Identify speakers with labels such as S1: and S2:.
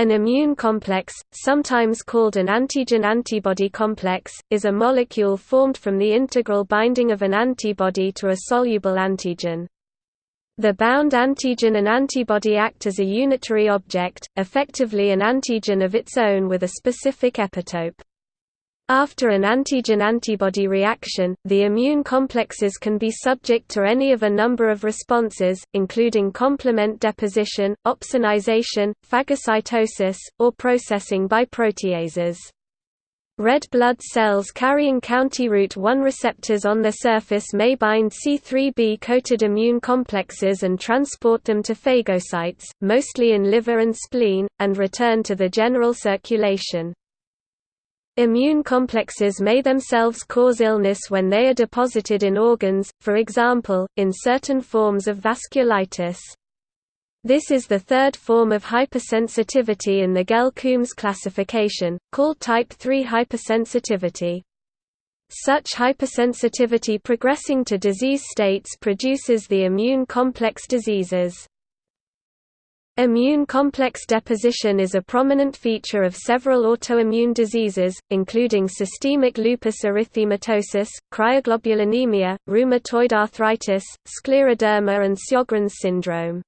S1: An immune complex, sometimes called an antigen-antibody complex, is a molecule formed from the integral binding of an antibody to a soluble antigen. The bound antigen and antibody act as a unitary object, effectively an antigen of its own with a specific epitope. After an antigen-antibody reaction, the immune complexes can be subject to any of a number of responses, including complement deposition, opsonization, phagocytosis, or processing by proteases. Red blood cells carrying county route 1 receptors on their surface may bind C3b-coated immune complexes and transport them to phagocytes, mostly in liver and spleen, and return to the general circulation. Immune complexes may themselves cause illness when they are deposited in organs, for example, in certain forms of vasculitis. This is the third form of hypersensitivity in the Gell-Coombs classification, called type 3 hypersensitivity. Such hypersensitivity progressing to disease states produces the immune complex diseases. Immune complex deposition is a prominent feature of several autoimmune diseases, including systemic lupus erythematosus, cryoglobulinemia, rheumatoid arthritis, scleroderma and Sjogren's syndrome.